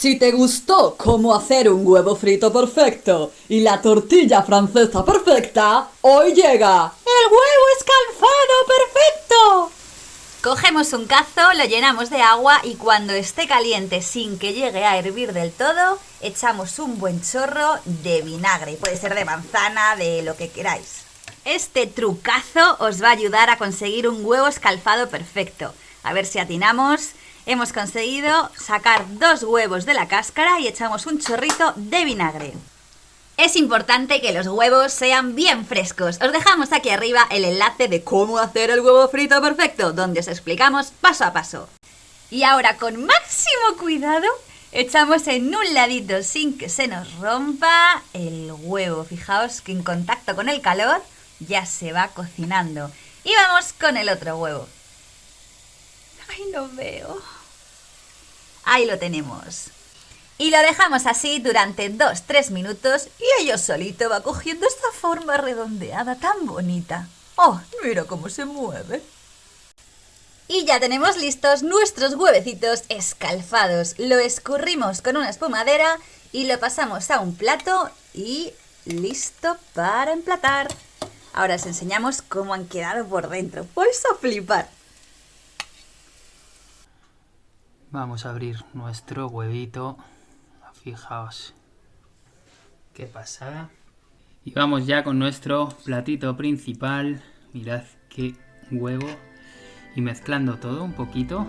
Si te gustó cómo hacer un huevo frito perfecto y la tortilla francesa perfecta, hoy llega el huevo escalfado perfecto. Cogemos un cazo, lo llenamos de agua y cuando esté caliente sin que llegue a hervir del todo, echamos un buen chorro de vinagre. Puede ser de manzana, de lo que queráis. Este trucazo os va a ayudar a conseguir un huevo escalfado perfecto. A ver si atinamos. Hemos conseguido sacar dos huevos de la cáscara y echamos un chorrito de vinagre. Es importante que los huevos sean bien frescos. Os dejamos aquí arriba el enlace de cómo hacer el huevo frito perfecto, donde os explicamos paso a paso. Y ahora con máximo cuidado echamos en un ladito sin que se nos rompa el huevo. Fijaos que en contacto con el calor ya se va cocinando. Y vamos con el otro huevo. Ay, no veo. Ahí lo tenemos. Y lo dejamos así durante 2-3 minutos y ello solito va cogiendo esta forma redondeada tan bonita. ¡Oh, mira cómo se mueve! Y ya tenemos listos nuestros huevecitos escalfados. Lo escurrimos con una espumadera y lo pasamos a un plato y listo para emplatar. Ahora os enseñamos cómo han quedado por dentro. Vais a flipar. Vamos a abrir nuestro huevito. Fijaos. Qué pasada. Y vamos ya con nuestro platito principal. Mirad qué huevo. Y mezclando todo un poquito.